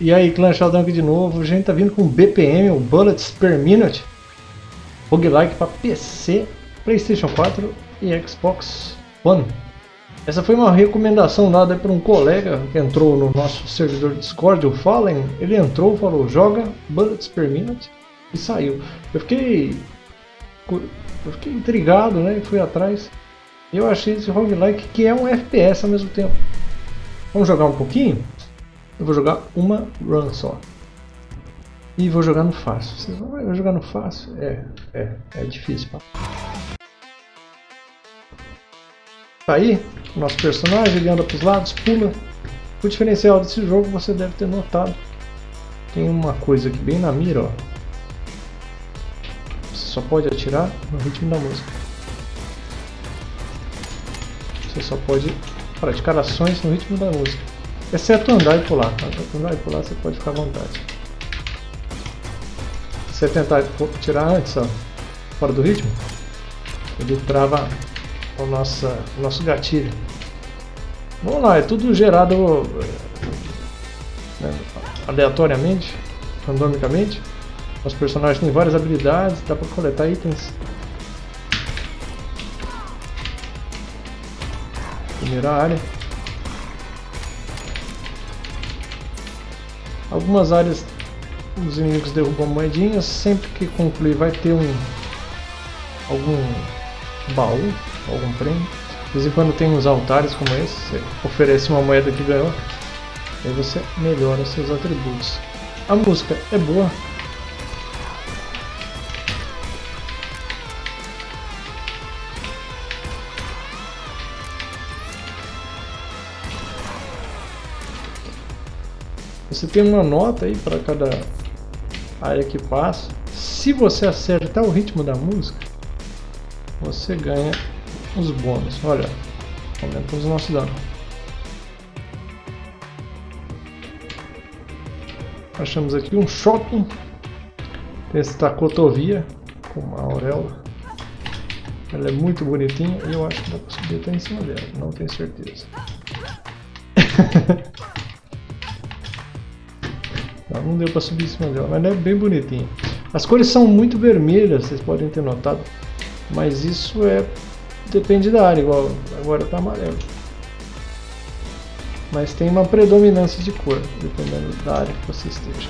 E aí, Clã Sheldon aqui de novo. A gente tá vindo com BPM, o Bullets Per Minute. Roguelike para PC, Playstation 4 e Xbox One. Essa foi uma recomendação dada por um colega que entrou no nosso servidor Discord, o Fallen. Ele entrou, falou, joga Bullets Per Minute e saiu. Eu fiquei, eu fiquei intrigado, né? Fui atrás. E eu achei esse roguelike que é um FPS ao mesmo tempo. Vamos jogar um pouquinho? Eu vou jogar uma run só. E vou jogar no fácil. Vocês vão jogar no fácil? É, é, é difícil. Pá. Tá aí, o nosso personagem, ele anda para os lados, pula. O diferencial desse jogo você deve ter notado. Tem uma coisa aqui bem na mira, ó. Você só pode atirar no ritmo da música. Você só pode praticar ações no ritmo da música. Exceto andar e pular. Andar e pular você pode ficar à vontade. Se você tentar tirar antes, ó, fora do ritmo, ele trava o nosso, o nosso gatilho. Vamos lá, é tudo gerado né, aleatoriamente, randomicamente. Os personagens têm várias habilidades, dá para coletar itens. Primeira área. Algumas áreas os inimigos derrubam moedinhas, sempre que concluir vai ter um algum baú, algum prêmio. De vez em quando tem uns altares como esse, você oferece uma moeda que ganhou, aí você melhora seus atributos. A música é boa, Você tem uma nota aí para cada área que passa. Se você acertar o ritmo da música, você ganha os bônus. Olha, aumenta os nossos danos. Achamos aqui um shopping. Tem esta cotovia com uma auréola. Ela é muito bonitinha e eu acho que dá para subir até em cima dela. Não tenho certeza. Não deu para subir em cima dela, mas é bem bonitinho. As cores são muito vermelhas, vocês podem ter notado. Mas isso é depende da área, igual agora está amarelo. Mas tem uma predominância de cor, dependendo da área que você esteja.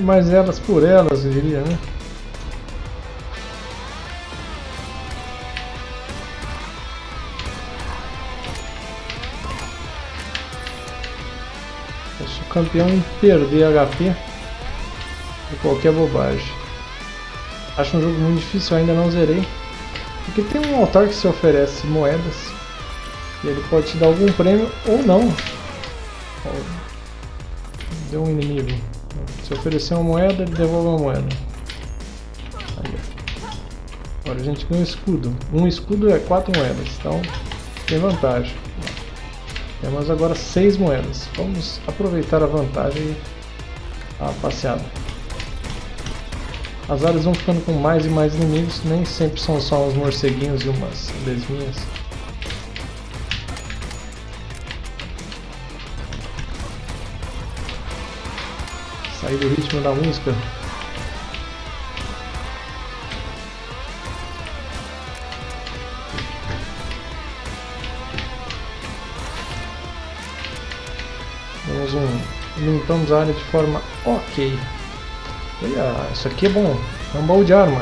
mais elas por elas, eu diria, né? Campeão em perder HP de qualquer bobagem. Acho um jogo muito difícil, ainda não zerei. Porque tem um altar que se oferece moedas. E ele pode te dar algum prêmio ou não. Deu um inimigo. Se oferecer uma moeda, ele devolve uma moeda. Aí, Agora a gente ganha um escudo. Um escudo é quatro moedas, então tem vantagem. Temos agora seis moedas. Vamos aproveitar a vantagem e a passeada. As áreas vão ficando com mais e mais inimigos, nem sempre são só uns morceguinhos e umas lesminhas. sair do ritmo da música. Limpamos a área de forma ok. Olha, isso aqui é bom, é um baú de arma.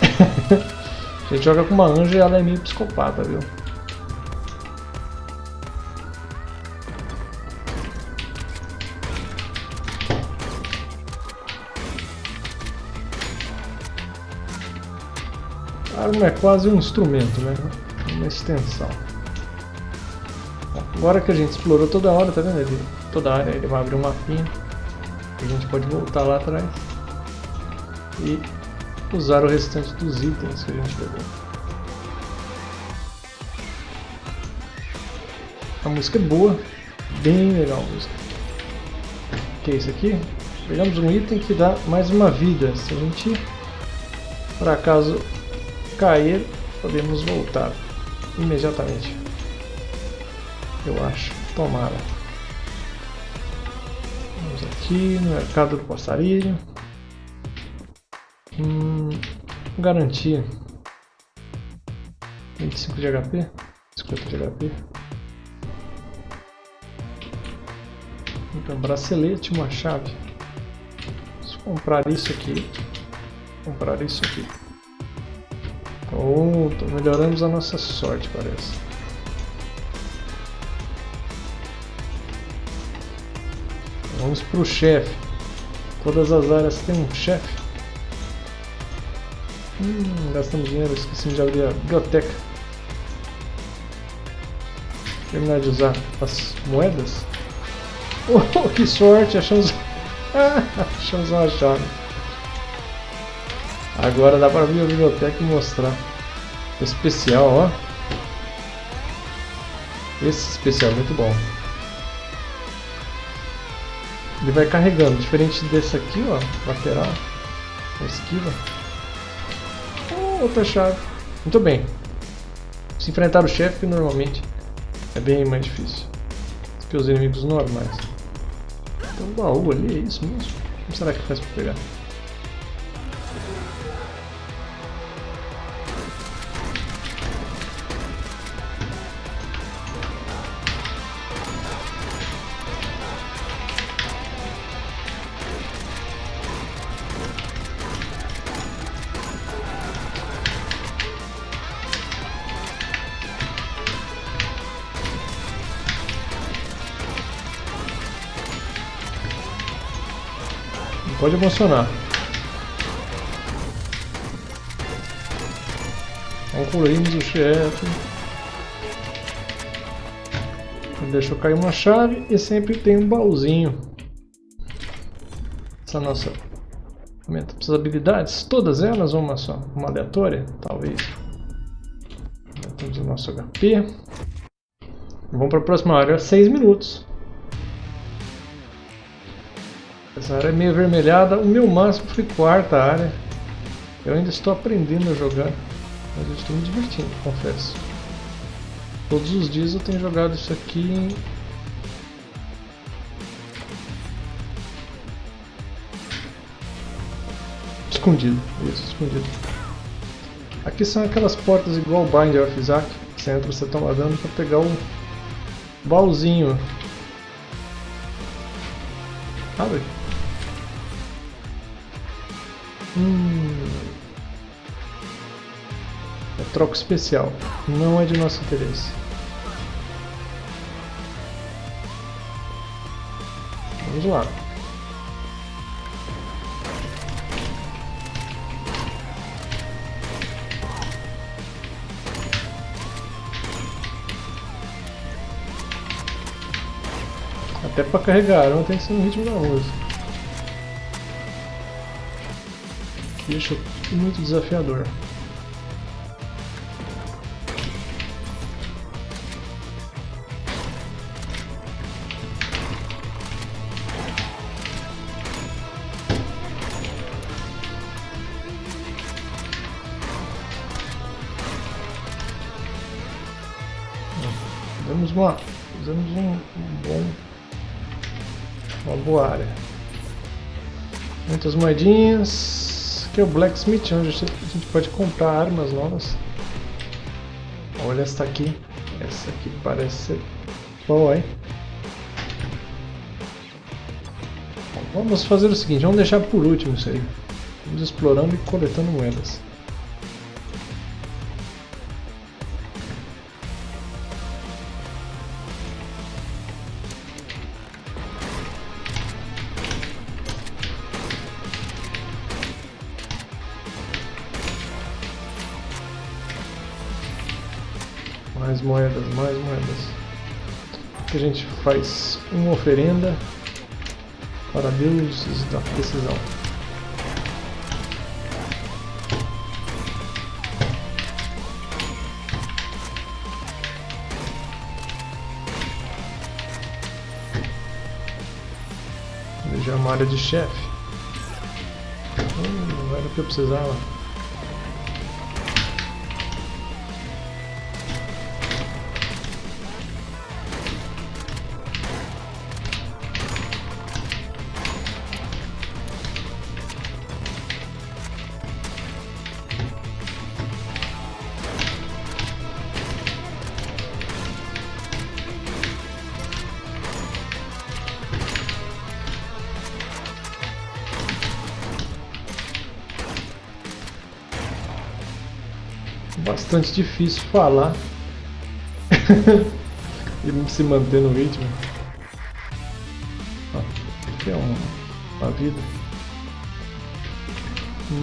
a gente joga com uma anja e ela é meio psicopata, viu? A arma é quase um instrumento, né? Uma extensão. Agora que a gente explorou toda hora, tá vendo? Ele, toda área ele vai abrir um mapinha. A gente pode voltar lá atrás. E usar o restante dos itens que a gente pegou. A música é boa, bem legal a música. O que é isso aqui? Pegamos um item que dá mais uma vida. Se a gente, por acaso, cair, podemos voltar imediatamente. Eu acho. Tomara. Vamos aqui no mercado do passarinho. Hum, garantia. 25 de HP. 50 de HP. Então, bracelete, uma chave. Vamos comprar isso aqui. Comprar isso aqui. Pronto, melhoramos a nossa sorte, parece. Vamos para o chefe. Todas as áreas têm um chefe. Hum, gastamos dinheiro, esqueci de abrir a biblioteca. Terminar de usar as moedas. Oh, que sorte! Achamos, achamos uma chave. Agora dá para abrir a biblioteca e mostrar. Especial, ó. Esse especial é muito bom. Ele vai carregando, diferente desse aqui, ó, lateral, esquiva. Oh, outra chave. Muito bem. Se enfrentar o chefe, normalmente é bem mais difícil que os inimigos normais. Tem um baú ali, é isso mesmo? Como será que faz para pegar? Pode emocionar. Concluímos o chefe. Deixou cair uma chave e sempre tem um baúzinho. Essa nossa aumenta as habilidades, todas elas uma só? Uma aleatória? Talvez. Aumentamos o nosso HP. Vamos para a próxima área, 6 minutos. Essa área é meio avermelhada. O meu máximo foi quarta área. Eu ainda estou aprendendo a jogar. Mas eu estou me divertindo, confesso. Todos os dias eu tenho jogado isso aqui Escondido, isso, escondido. Aqui são aquelas portas igual Binder of Isaac. Você entra, você toma dano para pegar o baúzinho. Abre. Hum. É troco especial. Não é de nosso interesse. Vamos lá. Até para carregar, não tem que ser no ritmo da música. Deixa muito desafiador. Fizemos uma, fizemos um, um bom, uma boa área. Muitas moedinhas é o Blacksmith, onde a gente pode comprar armas novas. Olha essa aqui. Essa aqui parece ser boa, hein? Vamos fazer o seguinte, vamos deixar por último isso aí. Vamos explorando e coletando moedas. Mais moedas, mais moedas. Aqui a gente faz uma oferenda para deuses da precisão. Veja Uma área de chefe. Hum, era o que eu precisava. Bastante difícil falar e se manter no ritmo. Aqui é uma, uma vida.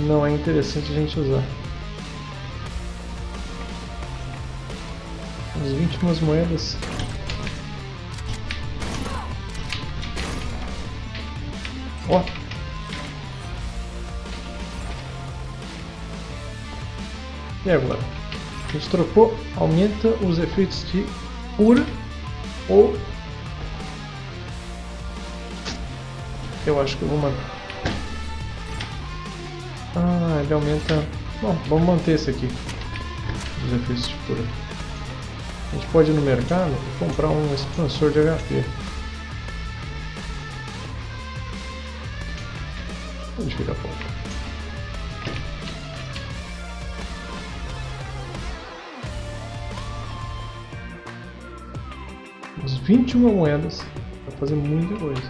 Não é interessante a gente usar. As 21 moedas. Ó, E agora? Trocou, aumenta os efeitos de cura ou... Eu acho que eu vou manter. Ah, ele aumenta... Bom, vamos manter esse aqui. Os efeitos de cura. A gente pode ir no mercado e comprar um expansor de HP. Onde fica a? 21 moedas para fazer muita coisa.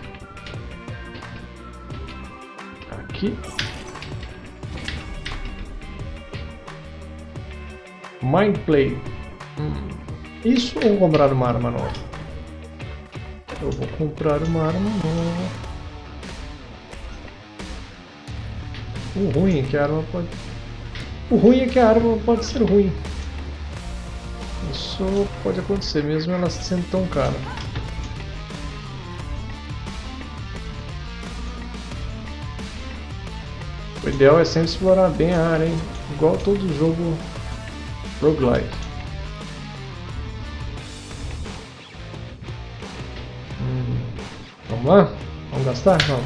Aqui. Mind Play. Hum. Isso ou comprar uma arma nova? Eu vou comprar uma arma nova. O ruim é que a arma pode... O ruim é que a arma pode ser ruim. Isso pode acontecer, mesmo ela sendo tão cara. O ideal é sempre explorar bem a área, hein? igual todo jogo roguelike. Hum, vamos lá? Vamos gastar? Não,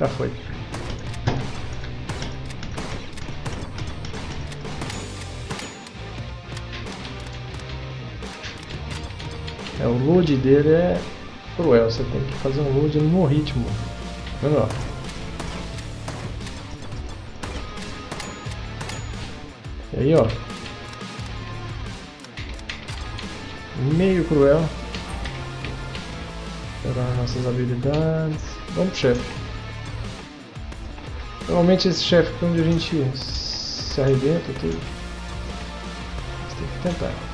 já foi. É, o load dele é cruel, você tem que fazer um load no ritmo. Vendo, E aí, ó. Meio cruel. Pegar nossas habilidades. Vamos pro chefe. Normalmente esse chefe é onde a gente se arrebenta tudo. Você tem que tentar.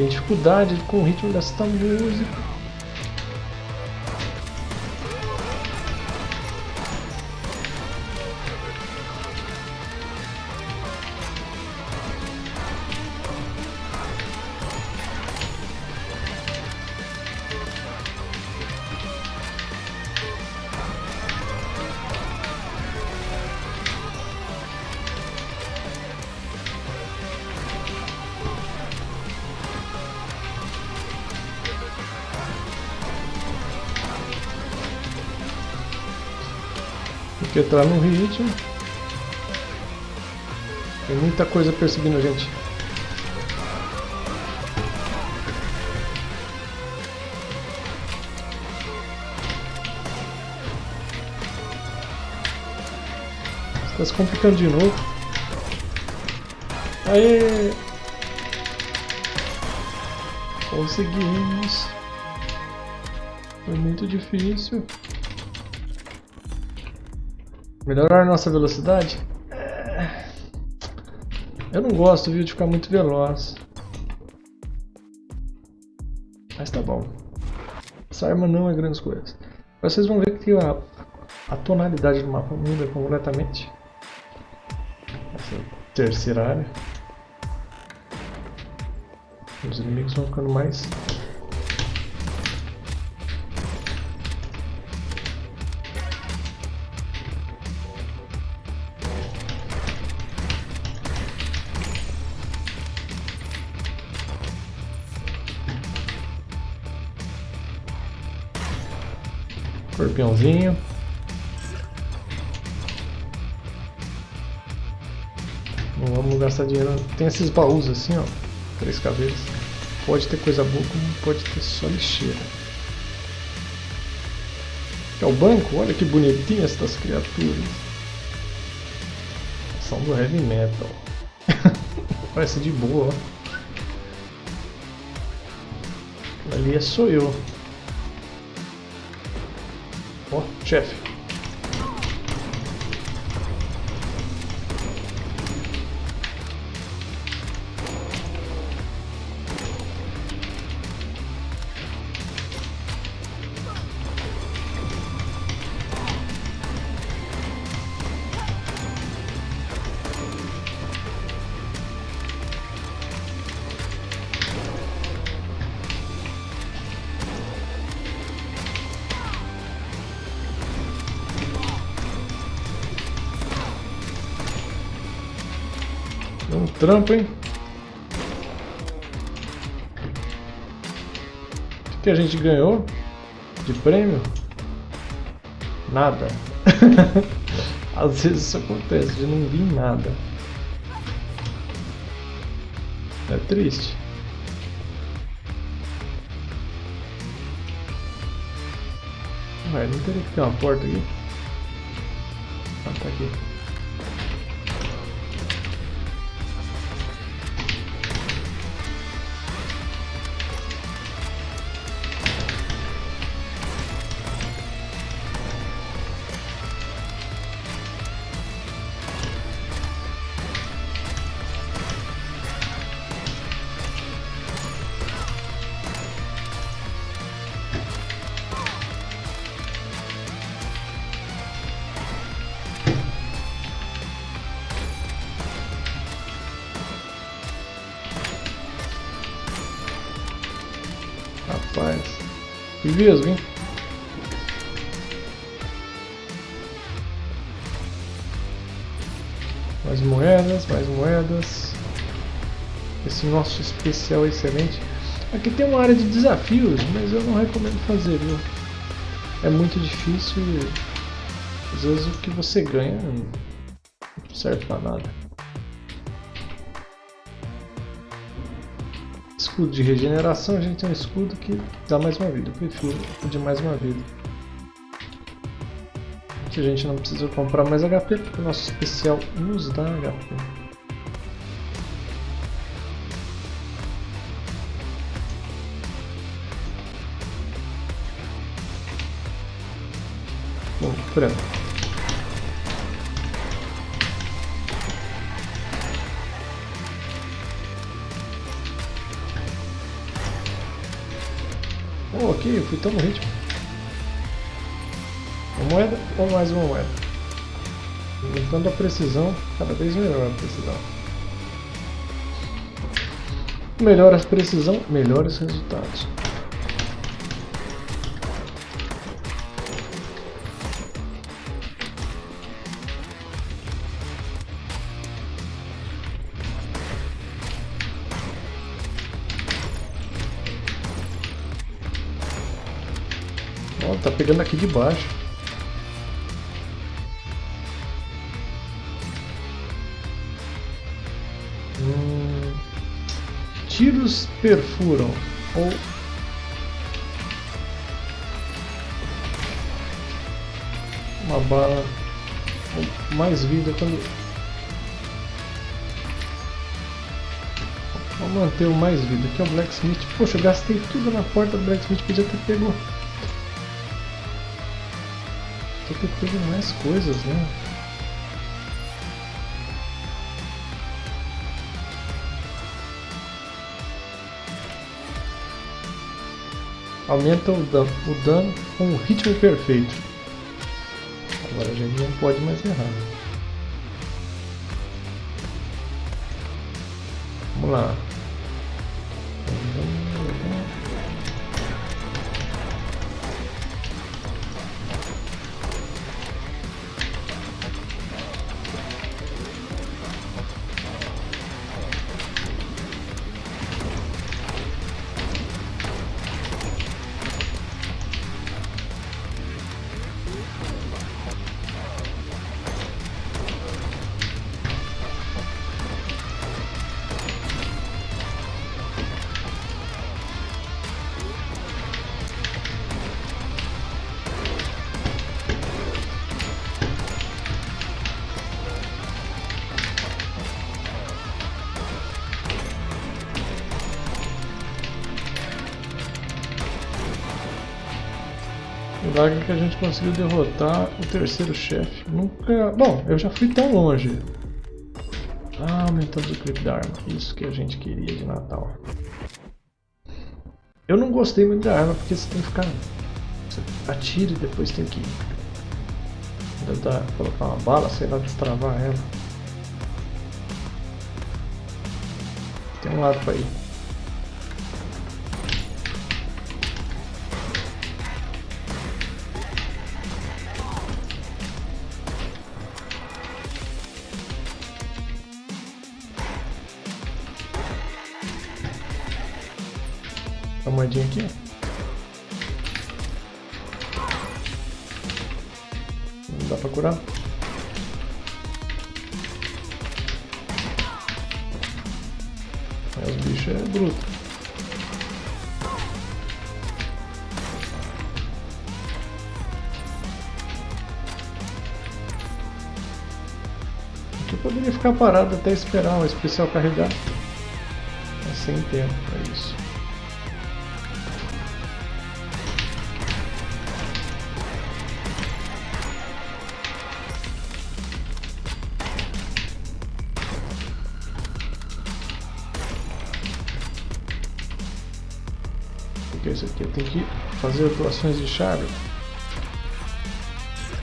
Tem dificuldade com o ritmo desta música. Entrar no ritmo. Tem muita coisa perseguindo a gente. Está se complicando de novo. Aê! Conseguimos. Foi muito difícil. Melhorar nossa velocidade? É... Eu não gosto, viu, de ficar muito veloz. Mas tá bom. Essa arma não é grandes coisas. Vocês vão ver que a, a tonalidade do mapa muda completamente. Essa terceira área. Os inimigos vão ficando mais Escorpiãozinho. Não vamos gastar dinheiro. Tem esses baús assim, ó. Três cabeças. Pode ter coisa boa, como pode ter só lixeira. É o banco? Olha que bonitinho essas criaturas. São do heavy metal. Parece de boa, ó. Ali é sou eu. Ó, trampo, hein? O que a gente ganhou de prêmio? Nada. Às vezes isso acontece, de não vir nada. É triste. Ué, não teria que ter uma porta aqui? Ah, tá aqui. Mesmo, hein? Mais moedas, mais moedas. Esse nosso especial é excelente. Aqui tem uma área de desafios, mas eu não recomendo fazer, viu? É muito difícil e às vezes o que você ganha não serve pra nada. Escudo de regeneração, a gente tem um escudo que dá mais uma vida. Eu prefiro o de mais uma vida. Que a gente não precisa comprar mais HP, porque o nosso especial nos dá HP. Bom, pronto. Oh, aqui, eu fui tão no ritmo. Uma moeda ou mais uma moeda? Aumentando a precisão, cada vez melhor a precisão. Melhora a precisão, melhores resultados. Pegando aqui de baixo. Hum, tiros perfuram ou uma bala mais vida quando Vamos manter o mais vida, que é o Blacksmith. Poxa, eu gastei tudo na porta do Blacksmith, podia ter pego Ter pego mais coisas, né? Aumenta o dano, o dano com um ritmo perfeito. Agora a gente não pode mais errar. Vamos lá. Que a gente conseguiu derrotar o terceiro chefe. Nunca... Bom, eu já fui tão longe. Ah, aumentando o clipe da arma. Isso que a gente queria de Natal. Eu não gostei muito da arma porque você tem que ficar... Você atira e depois tem que... Tentar colocar uma bala, sei lá, destravar ela. Tem um lado pra ir. Aqui. Não dá pra curar. Os bichos é bruto. Aqui eu poderia ficar parado até esperar o especial carregar. Mas sem tempo para isso. Aqui? Eu tenho que fazer atuações de chave.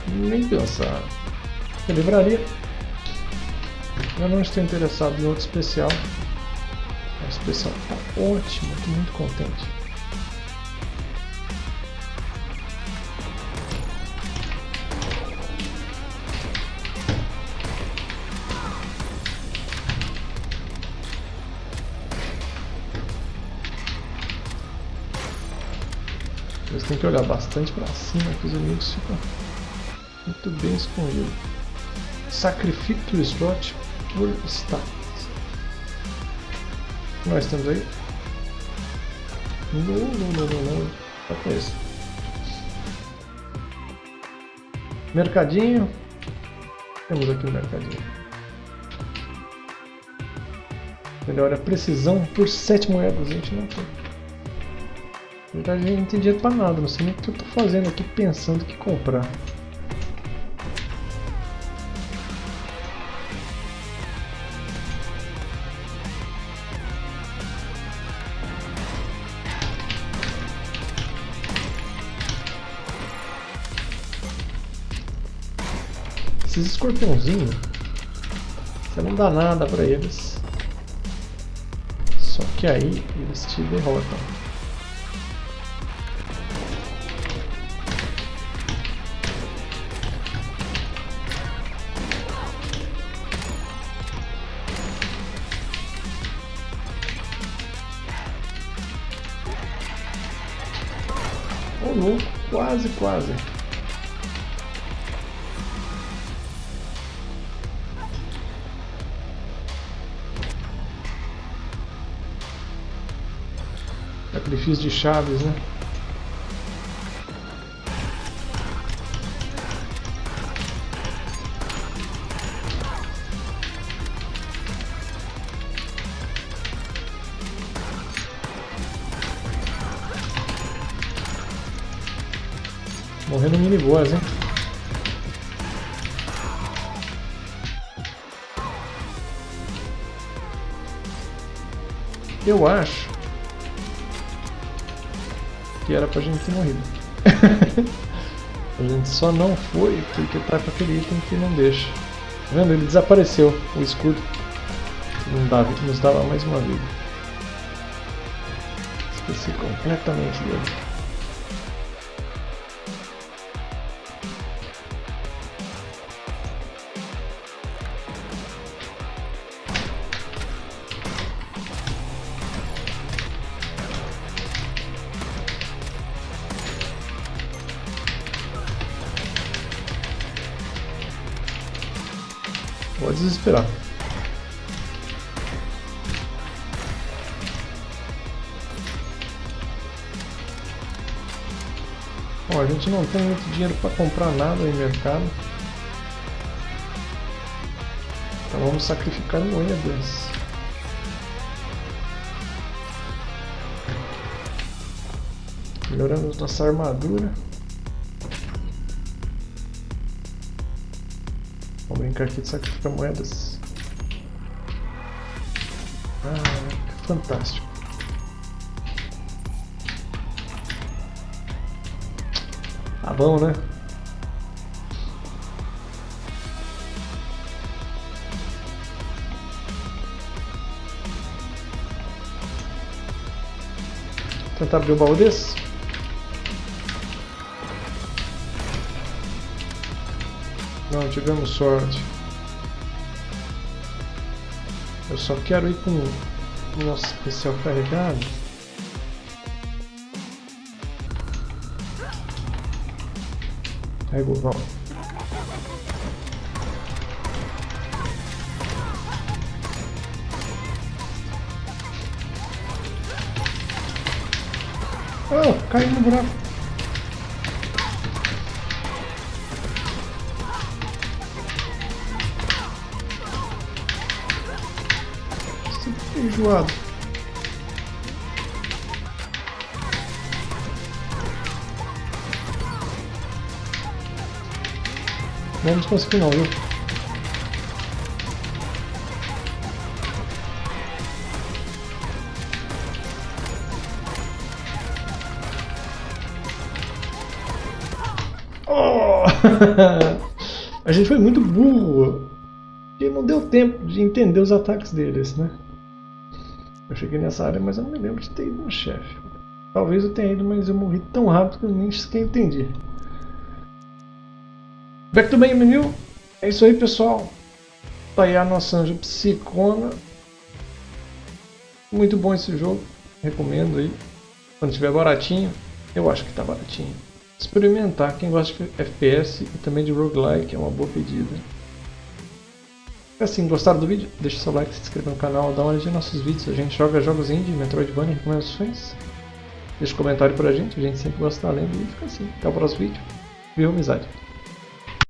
Nem pensar. Eu livraria. Eu não estou interessado em outro especial. O especial está ótimo, estou muito contente. Que olhar bastante para cima que os inimigos ficam muito bem escondidos. Sacrifique o slot por que nós temos aí? Não, não, não, não, não. Só com esse. Mercadinho. Temos aqui o mercadinho. Melhora a precisão por 7 moedas, a gente não tem. Na verdade, não tem dinheiro pra nada, não sei nem o que eu tô fazendo aqui pensando que comprar. Esses escorpiãozinhos, você não dá nada pra eles. Só que aí eles te derrotam. Quase, quase. Sacrifício de chaves, né? Eu acho que era pra gente ter morrido. a gente só não foi porque tá com aquele item que não deixa. Tá vendo? Ele desapareceu, o escudo. Não dava, nos dava mais uma vida. Esqueci completamente dele. Pode desesperar. Bom, a gente não tem muito dinheiro para comprar nada em mercado. Então vamos sacrificar moedas. Melhoramos nossa armadura. Brincar aqui de sacrificar moedas. Ah, fantástico. Tá bom, né? Tentar abrir o baú desse? Tivemos sorte. Eu só quero ir com o nosso especial carregado. Aí, Gurval. Oh, caiu no buraco. Estou enjoado. Vamos conseguir não, viu? Oh! A gente foi muito burro. E não deu tempo de entender os ataques deles, né? Eu cheguei nessa área, mas eu não me lembro de ter ido no chefe. Talvez eu tenha ido, mas eu morri tão rápido que eu nem sequer entendi. Back to main menu. É isso aí, pessoal. Tá aí a nossa anja psicona. Muito bom esse jogo. Recomendo aí. Quando estiver baratinho. Eu acho que tá baratinho. Experimentar. Quem gosta de FPS e também de roguelike é uma boa pedida. Assim, gostaram do vídeo? Deixa seu like, se inscreva no canal, dá uma olhadinha nos nossos vídeos. A gente joga jogos indie, Metroidvania, recomendações. Deixa um comentário pra gente, a gente sempre gosta de lendo e fica assim. Até o próximo vídeo. Viu, amizade?